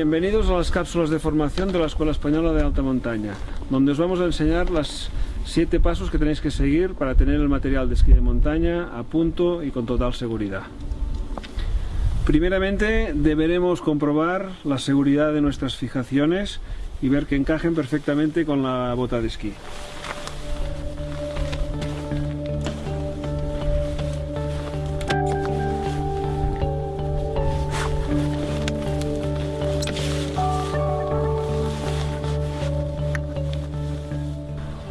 Bienvenidos a las cápsulas de formación de la Escuela Española de Alta Montaña, donde os vamos a enseñar los siete pasos que tenéis que seguir para tener el material de esquí de montaña a punto y con total seguridad. Primeramente deberemos comprobar la seguridad de nuestras fijaciones y ver que encajen perfectamente con la bota de esquí.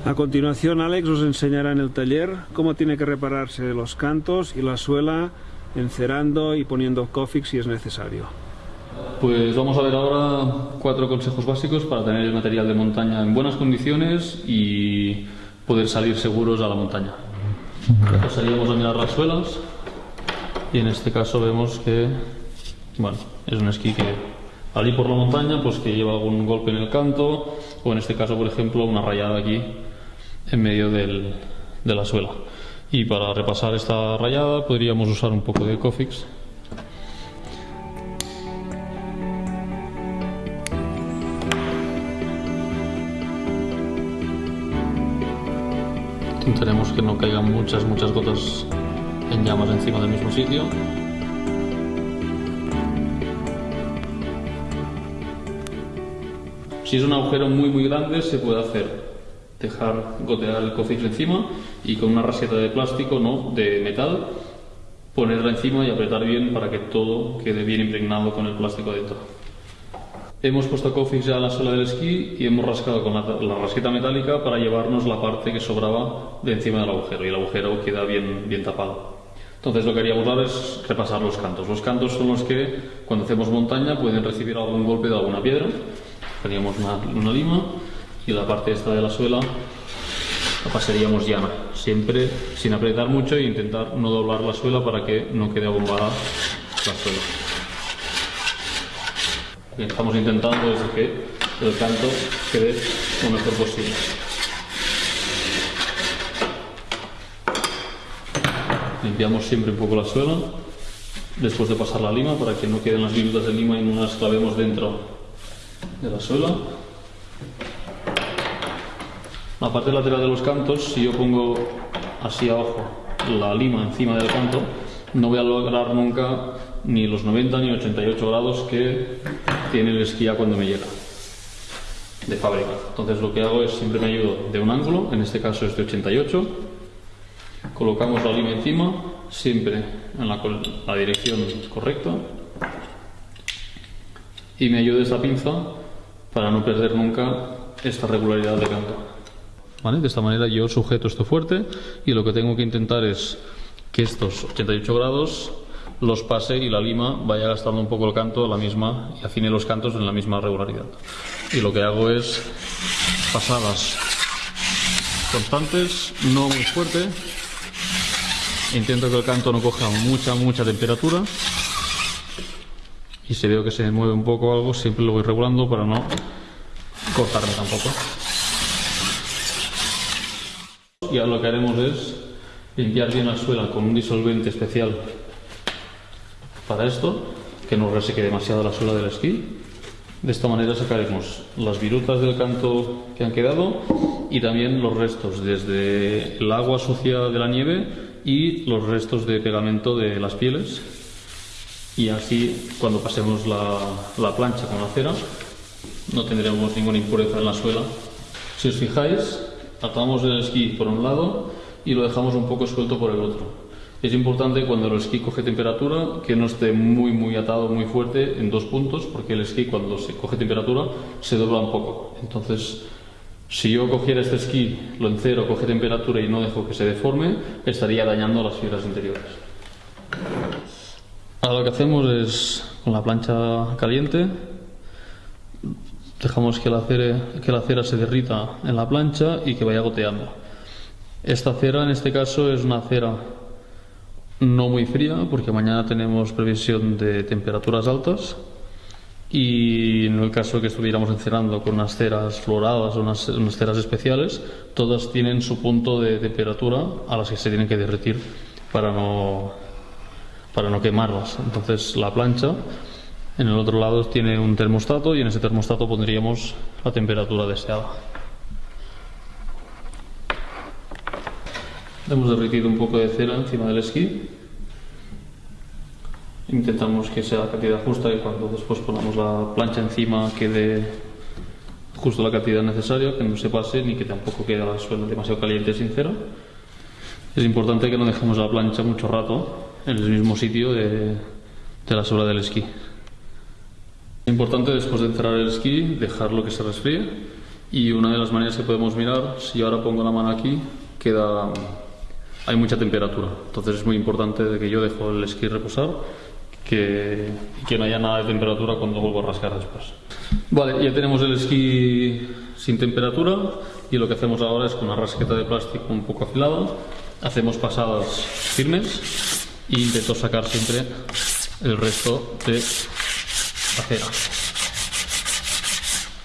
A continuación Alex os enseñará en el taller cómo tiene que repararse los cantos y la suela encerando y poniendo Cofix si es necesario. Pues vamos a ver ahora cuatro consejos básicos para tener el material de montaña en buenas condiciones y poder salir seguros a la montaña. Pasaríamos a mirar las suelas y en este caso vemos que bueno, es un esquí que al ir por la montaña pues que lleva algún golpe en el canto o en este caso por ejemplo una rayada aquí en medio del, de la suela. Y para repasar esta rayada podríamos usar un poco de Cofix. Intentaremos que no caigan muchas, muchas gotas en llamas encima del mismo sitio. Si es un agujero muy muy grande se puede hacer dejar gotear el cofix encima y con una raseta de plástico, no de metal, ponerla encima y apretar bien para que todo quede bien impregnado con el plástico dentro. Hemos puesto cofix ya a la suela del esquí y hemos rascado con la, la, rasqueta metálica para llevarnos la parte que sobraba de encima del agujero y el agujero queda bien, bien tapado. Entonces lo que haríamos ahora es repasar los cantos. Los cantos son los que cuando hacemos montaña pueden recibir algún golpe de alguna piedra. Teníamos una lima y la parte esta de la suela la pasaríamos llana, siempre sin apretar mucho e intentar no doblar la suela para que no quede abombada la suela. Lo que estamos intentando es que el canto quede lo mejor posible. Limpiamos siempre un poco la suela después de pasar la lima para que no queden las virutas de lima y no las clavemos dentro de la suela. La parte lateral de los cantos, si yo pongo así abajo la lima encima del canto, no voy a lograr nunca ni los 90 ni 88 grados que tiene el esquí cuando me llega de fábrica. Entonces lo que hago es siempre me ayudo de un ángulo, en este caso es de 88, colocamos la lima encima, siempre en la, la dirección correcta y me ayudo esta pinza para no perder nunca esta regularidad de canto. De esta manera yo sujeto esto fuerte y lo que tengo que intentar es que estos 88 grados los pase y la lima vaya gastando un poco el canto la misma y afine los cantos en la misma regularidad. Y lo que hago es pasadas constantes, no muy fuerte. Intento que el canto no coja mucha, mucha temperatura. Y si veo que se mueve un poco algo, siempre lo voy regulando para no cortarme tampoco y ahora lo que haremos es limpiar bien la suela con un disolvente especial para esto, que no reseque demasiado la suela del esquí. De esta manera sacaremos las virutas del canto que han quedado y también los restos, desde el agua sucia de la nieve y los restos de pegamento de las pieles. Y así, cuando pasemos la, la plancha con la cera, no tendremos ninguna impureza en la suela. Si os fijáis, atamos el esquí por un lado y lo dejamos un poco suelto por el otro. Es importante cuando el esquí coge temperatura que no esté muy muy atado, muy fuerte en dos puntos, porque el esquí cuando se coge temperatura se dobla un poco. Entonces, si yo cogiera este esquí, lo encero, coge temperatura y no dejo que se deforme, estaría dañando las fibras interiores. Ahora lo que hacemos es, con la plancha caliente, Dejamos que la, cera, que la cera se derrita en la plancha y que vaya goteando. Esta cera en este caso es una cera no muy fría porque mañana tenemos previsión de temperaturas altas y en el caso que estuviéramos encerando con unas ceras floradas o unas, unas, ceras especiales, todas tienen su punto de temperatura a las que se tienen que derretir para no, para no quemarlas. Entonces la plancha En el otro lado tiene un termostato y en ese termostato pondríamos la temperatura deseada. Hemos derretido un poco de cera encima del esquí. Intentamos que sea la cantidad justa y cuando después ponamos la plancha encima quede justo la cantidad necesaria, que no se pase ni que tampoco quede la suela demasiado caliente sin cera. Es importante que no dejemos la plancha mucho rato en el mismo sitio de, de la suela del esquí. Es importante después de encerrar el esquí dejarlo que se resfríe y una de las maneras que podemos mirar, si ahora pongo la mano aquí, queda hay mucha temperatura, entonces es muy importante de que yo dejo el esquí reposar que, que no haya nada de temperatura cuando vuelvo a rascar después. Vale, ya tenemos el esquí sin temperatura y lo que hacemos ahora es con una rasqueta de plástico un poco afilada, hacemos pasadas firmes e intento sacar siempre el resto de la cera.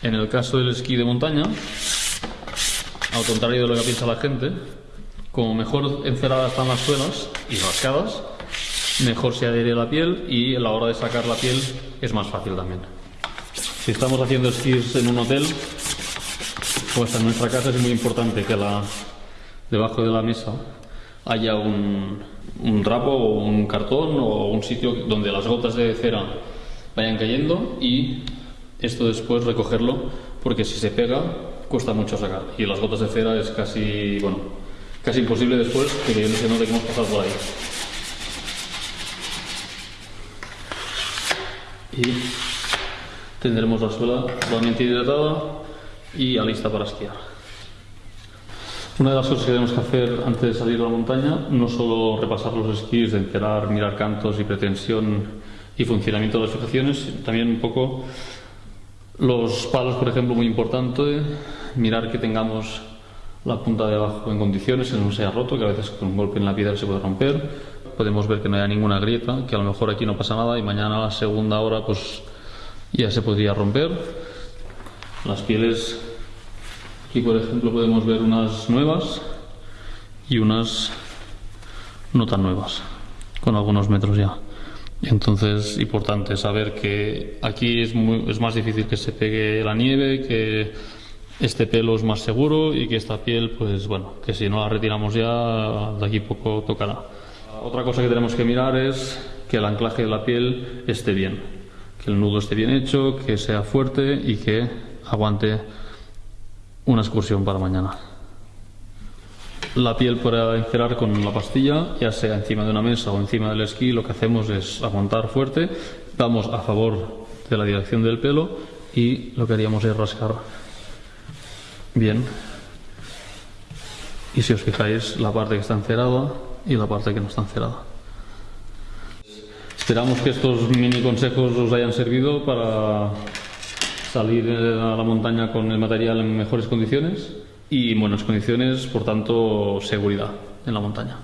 En el caso del esquí de montaña, al contrario de lo que piensa la gente, como mejor enceradas están las suelas y rascadas, mejor se adhiere la piel y a la hora de sacar la piel es más fácil también. Si estamos haciendo esquís en un hotel, pues en nuestra casa es muy importante que la, debajo de la mesa haya un, un o un cartón o un sitio donde las gotas de cera vayan cayendo y esto después recogerlo porque si se pega cuesta mucho sacar y las gotas de cera es casi, bueno, casi imposible después que no se note hemos pasado por ahí. Y tendremos la suela totalmente hidratada y lista para esquiar. Una de las cosas que tenemos que hacer antes de salir a la montaña, no solo repasar los esquís, enterar, mirar cantos y pretensión y funcionamiento de las fijaciones, también un poco los palos, por ejemplo, muy importante, mirar que tengamos la punta de abajo en condiciones, que no se haya roto, que a veces con un golpe en la piedra se puede romper. Podemos ver que no haya ninguna grieta, que a lo mejor aquí no pasa nada y mañana a la segunda hora pues ya se podría romper. Las pieles, aquí por ejemplo podemos ver unas nuevas y unas no tan nuevas, con algunos metros ya. Entonces, importante saber que aquí es, es más difícil que se pegue la nieve, que este pelo es más seguro y que esta piel, pues bueno, que si no la retiramos ya, de aquí poco tocará. Otra cosa que tenemos que mirar es que el anclaje de la piel esté bien, que el nudo esté bien hecho, que sea fuerte y que aguante una excursión para mañana. La piel para encerar con la pastilla, ya sea encima de una mesa o encima del esquí, lo que hacemos es aguantar fuerte, damos a favor de la dirección del pelo y lo que haríamos es rascar bien. Y si os fijáis, la parte que está encerada y la parte que no está encerada. Esperamos que estos mini consejos os hayan servido para salir a la montaña con el material en mejores condiciones y en buenas condiciones, por tanto, seguridad en la montaña.